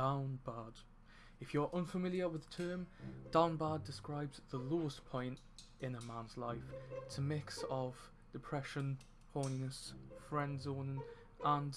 down bad. If you're unfamiliar with the term, down bad describes the lowest point in a man's life. It's a mix of depression, horniness, friend zoning, and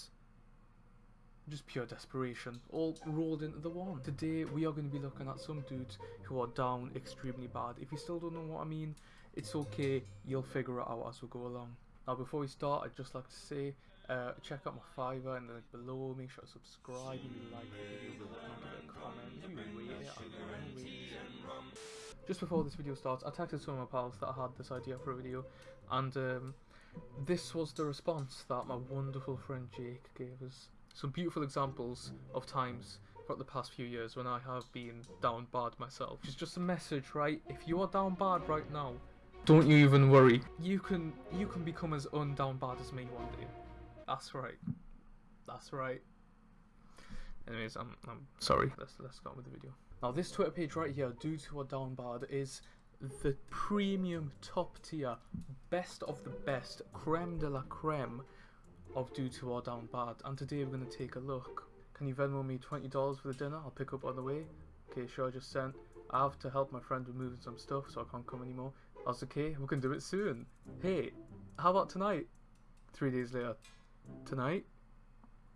just pure desperation, all rolled into the one. Today we are going to be looking at some dudes who are down extremely bad. If you still don't know what I mean, it's okay, you'll figure it out as we go along. Now before we start, I'd just like to say, uh, check out my Fiverr in the link below, make sure to subscribe, maybe like the video, give it a comment, maybe rate it, I don't know, rate it. Just before this video starts, I texted some of my pals that I had this idea for a video, and um, this was the response that my wonderful friend Jake gave us. Some beautiful examples of times throughout the past few years when I have been down bad myself. It's just a message, right? If you are down bad right now, don't you even worry. You can you can become as undown bad as me one day. That's right. That's right. Anyways, I'm I'm sorry. Let's let's on with the video. Now this Twitter page right here, due to Are Down Bad, is the premium top tier, best of the best, creme de la creme of Due to Are Down Bad. And today we're gonna take a look. Can you Venmo me twenty dollars for the dinner? I'll pick up on the way. Okay, sure, I just sent. I have to help my friend with moving some stuff, so I can't come anymore. That's okay, we can do it soon. Hey, how about tonight? Three days later. Tonight?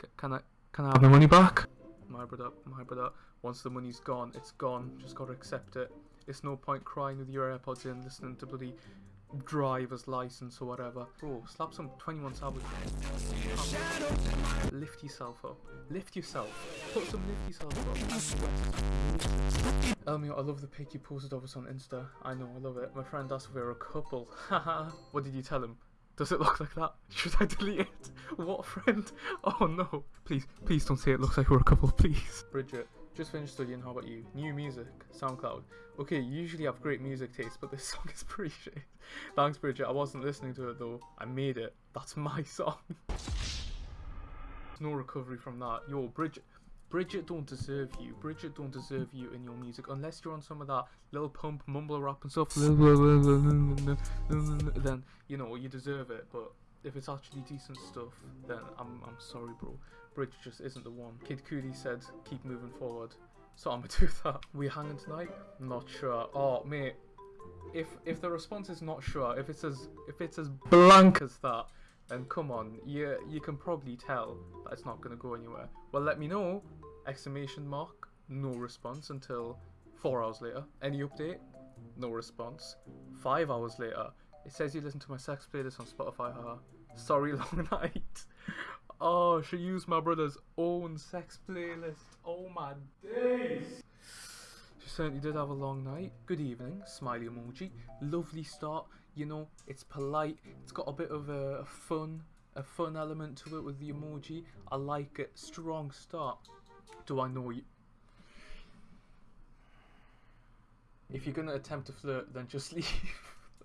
C can I can I have my money back? My brother, my brother. Once the money's gone, it's gone. Just gotta accept it. It's no point crying with your AirPods in, listening to bloody driver's license or whatever. Bro, slap some 21 Savage. Lift yourself up. Lift yourself. Put some lift yourself up. Elmio, I love the pic you posted of us on Insta. I know, I love it. My friend asked if we were a couple. Haha. what did you tell him? Does it look like that? Should I delete it? What friend? Oh no. Please, please don't say it looks like we're a couple, please. Bridget, just finished studying, how about you? New music, SoundCloud. Okay, you usually have great music taste, but this song is pretty shit. Thanks, Bridget. I wasn't listening to it though. I made it. That's my song. no recovery from that. Yo, Bridget. Bridget don't deserve you. Bridget don't deserve you in your music unless you're on some of that Lil Pump mumble rap and stuff. then you know you deserve it. But if it's actually decent stuff, then I'm I'm sorry, bro. Bridget just isn't the one. Kid Cudi said keep moving forward, so I'm gonna do that. We hanging tonight? Not sure. Oh mate, if if the response is not sure, if it's as if it's as blank as that, then come on, you you can probably tell that it's not gonna go anywhere. Well, let me know. Exclamation mark. No response until four hours later. Any update? No response. Five hours later. It says you listen to my sex playlist on Spotify. Haha. Sorry, long night. Oh, she used my brother's own sex playlist. Oh my days. She certainly did have a long night. Good evening, smiley emoji. Lovely start. You know, it's polite. It's got a bit of a fun, a fun element to it with the emoji. I like it. Strong start. Do I know you? If you're gonna attempt to flirt, then just leave.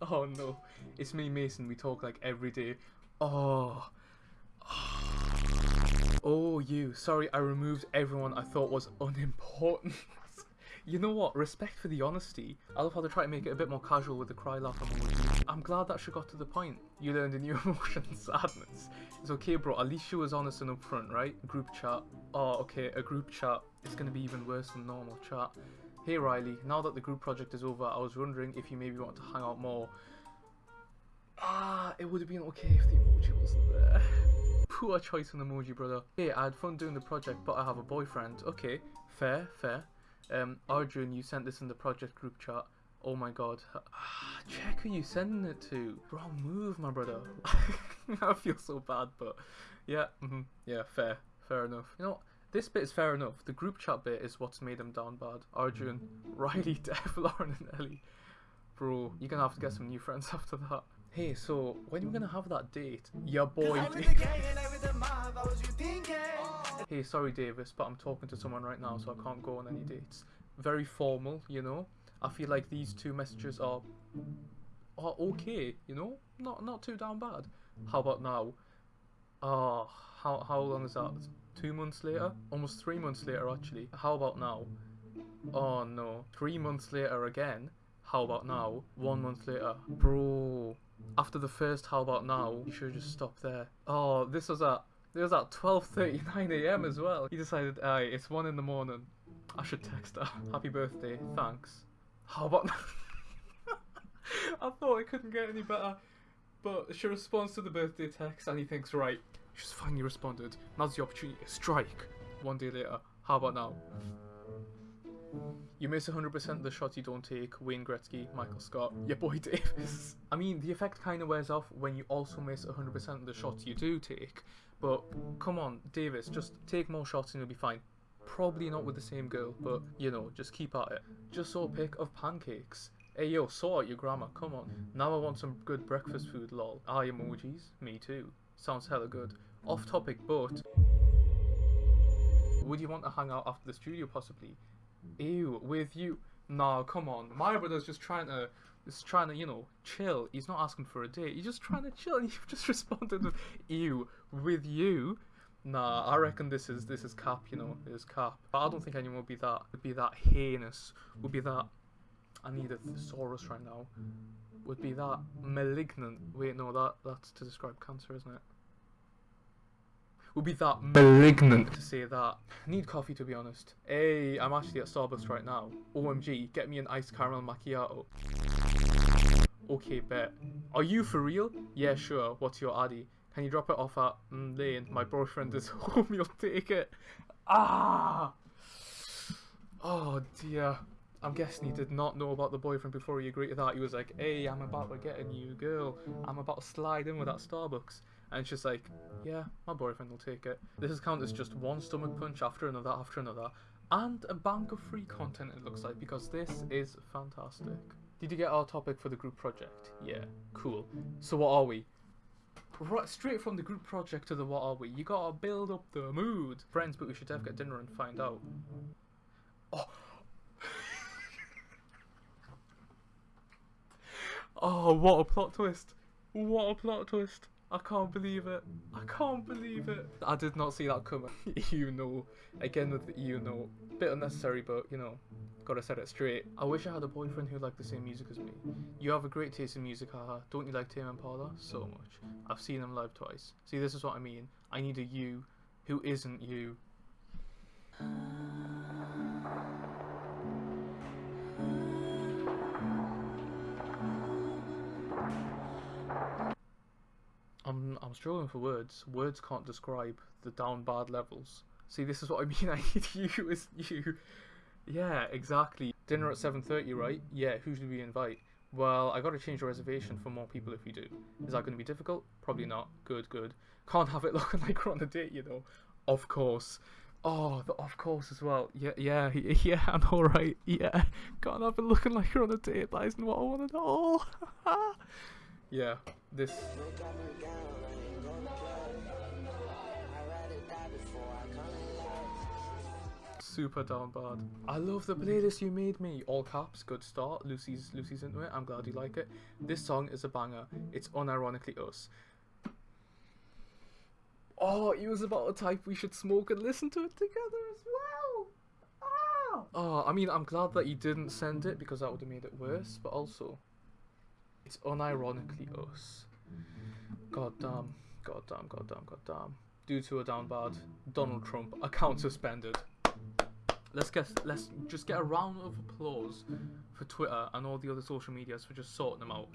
oh no, it's me, Mason. We talk like every day. Oh. Oh, you. Sorry, I removed everyone I thought was unimportant. you know what? Respect for the honesty. I love how they try to make it a bit more casual with the cry laugh. I'm glad that she got to the point. You learned a new emotion, sadness. It's okay, bro. At least she was honest and upfront, right? Group chat. Oh, okay, a group chat. It's gonna be even worse than normal chat. Hey Riley, now that the group project is over, I was wondering if you maybe want to hang out more. Ah, it would have been okay if the emoji wasn't there. Poor choice on emoji, brother. Hey, I had fun doing the project, but I have a boyfriend. Okay, fair, fair. Um, Arjun, you sent this in the project group chat. Oh my god. Ah, check who you sending it to. Wrong move, my brother. I feel so bad, but yeah, mm -hmm, yeah, fair, fair enough. You know, this bit is fair enough. The group chat bit is what's made them down bad. Arjun, Riley, Dev, Lauren, and Ellie. Bro, you're gonna have to get some new friends after that. Hey, so when are we gonna have that date? Yeah, boy. hey, sorry, Davis, but I'm talking to someone right now, so I can't go on any dates. Very formal, you know. I feel like these two messages are are okay, you know, not not too down bad. How about now? Oh, how how long is that? Two months later? Almost three months later, actually. How about now? Oh no, three months later again. How about now? One month later, bro after the first how about now, you should just stopped there. Oh, this was at It was at 12:39 a.m. as well. He decided, aye, it's one in the morning. I should text her. Happy birthday. Thanks. How about? I thought it couldn't get any better, but she responds to the birthday text, and he thinks, right, she's finally responded. Now's the opportunity to strike. One day later. How about now? You miss 100% of the shots you don't take. Wayne Gretzky, Michael Scott, your boy Davis. I mean, the effect kind of wears off when you also miss 100% of the shots you do take. But come on, Davis, just take more shots and you'll be fine. Probably not with the same girl, but you know, just keep at it. Just saw a pic of pancakes. Hey yo, sort out your grammar, come on. Now I want some good breakfast food, lol. Eye emojis? Me too. Sounds hella good. Off topic, but. Would you want to hang out after the studio, possibly? Ew, with you? Nah, come on. My brother's just trying to, just trying to, you know, chill. He's not asking for a date. He's just trying to chill, and you've just responded with ew with you. Nah, I reckon this is this is cap. You know, it is cap. But I don't think anyone would be that would be that heinous. Would be that. I need a thesaurus right now. Would be that malignant. Wait, no, that that's to describe cancer, isn't it? would be that malignant to say that. Need coffee to be honest. Hey, I'm actually at Starbucks right now. OMG, get me an iced caramel macchiato. Okay, bet. Are you for real? Yeah, sure. What's your addy? Can you drop it off at mm, Lane? My boyfriend is home. You'll take it. Ah! Oh dear. I'm guessing he did not know about the boyfriend before he agreed to that. He was like, hey, I'm about to get a new girl. I'm about to slide in with that Starbucks. And she's like, yeah, my boyfriend will take it. This account is counted as just one stomach punch after another after another. And a bank of free content it looks like because this is fantastic. Did you get our topic for the group project? Yeah, cool. So what are we? Right, straight from the group project to the what are we? You gotta build up the mood. Friends, but we should have get dinner and find out. Oh. oh, what a plot twist. What a plot twist. I can't believe it. I can't believe it. I did not see that coming. you know. Again with the you know. Bit unnecessary, but you know. Gotta set it straight. I wish I had a boyfriend who liked the same music as me. You have a great taste in music, haha. Don't you like Tame Impala? So much. I've seen them live twice. See, this is what I mean. I need a you who isn't you. Struggling for words. Words can't describe the down bad levels. See, this is what I mean. I need you as you. Yeah, exactly. Dinner at seven thirty, right? Yeah. Who should we invite? Well, I got to change the reservation for more people if we do. Is that going to be difficult? Probably not. Good, good. Can't have it looking like we're on a date, you know. Of course. Oh, the of course as well. Yeah, yeah, yeah. I'm all right. Yeah. Can't have it looking like you're on a date. That isn't what I want at all. yeah. This. Super down bad. I love the playlist you made me. All caps, good start. Lucy's Lucy's into it. I'm glad you like it. This song is a banger. It's unironically us. Oh, he was about to type we should smoke and listen to it together as well. Ah! Oh, I mean, I'm glad that you didn't send it because that would have made it worse, but also, it's unironically us. God damn, god damn, god damn, god damn. Due to a down bad, Donald Trump, account suspended. Let's get let's just get a round of applause for Twitter and all the other social medias for just sorting them out.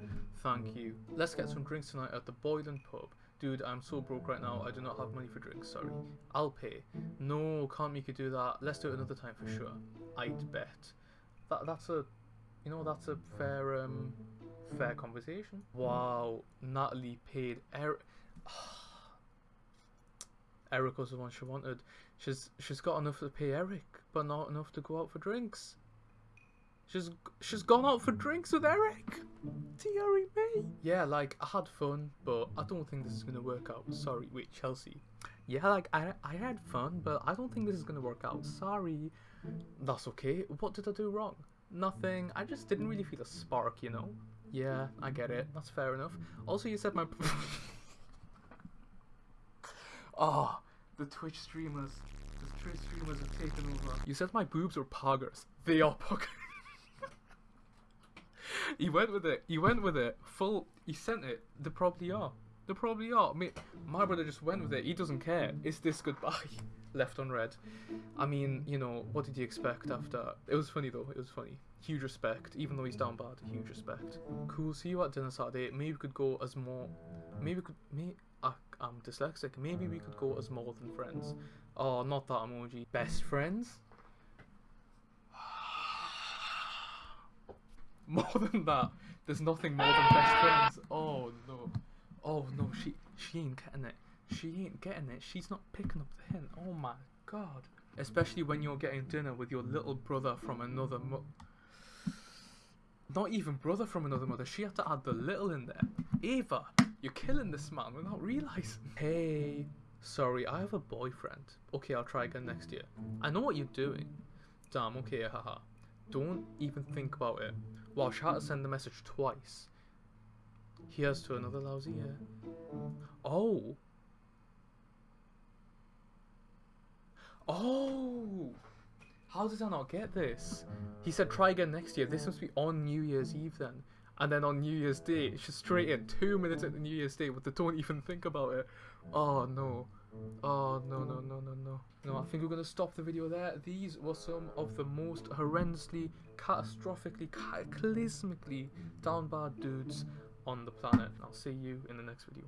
Thank you. Let's get some drinks tonight at the Boylan Pub. Dude, I'm so broke right now. I do not have money for drinks. Sorry. I'll pay. No, can't make you do that. Let's do it another time for sure. I'd bet. That that's a, you know, that's a fair um, fair conversation. Wow, Natalie paid Eric. Eric was the one she wanted. She's she's got enough to pay Eric, but not enough to go out for drinks. She's she's gone out for drinks with Eric. Deary me. Yeah, like I had fun, but I don't think this is gonna work out. Sorry, wait, Chelsea. Yeah, like I I had fun, but I don't think this is gonna work out. Sorry. That's okay. What did I do wrong? Nothing. I just didn't really feel a spark, you know. Yeah, I get it. That's fair enough. Also, you said my. oh, the Twitch streamers. The Twitch streamers have taken over. You said my boobs were poggers. They are poggers. he went with it. He went with it. Full. He sent it. They probably are. They probably are. Me, my brother just went with it. He doesn't care. Is this goodbye left unread. I mean, you know, what did you expect after? It was funny though. It was funny. Huge respect, even though he's down bad. Huge respect. Cool. See you at dinner Saturday. Maybe we could go as more. Maybe we could. May, I, I'm dyslexic. Maybe we could go as more than friends. Oh, not that emoji. Best friends. more than that. There's nothing more than best friends. Oh no. Oh no, she she ain't getting it. She ain't getting it. She's not picking up the hint. Oh my god. Especially when you're getting dinner with your little brother from another mo- Not even brother from another mother. She had to add the little in there. Ava, you're killing this man without realizing. Hey, sorry, I have a boyfriend. Okay, I'll try again next year. I know what you're doing. Damn, okay, haha. Don't even think about it. Wow, she had to send the message twice. Here's to another lousy year. Oh. Oh. How did I not get this? He said try again next year. This must be on New Year's Eve then. And then on New Year's Day, just straight in two minutes at the New Year's Day, but they don't even think about it. Oh no. Oh no no no no no. No, I think we're gonna stop the video there. These were some of the most horrendously, catastrophically, cataclysmically down bad dudes on the planet. I'll see you in the next video.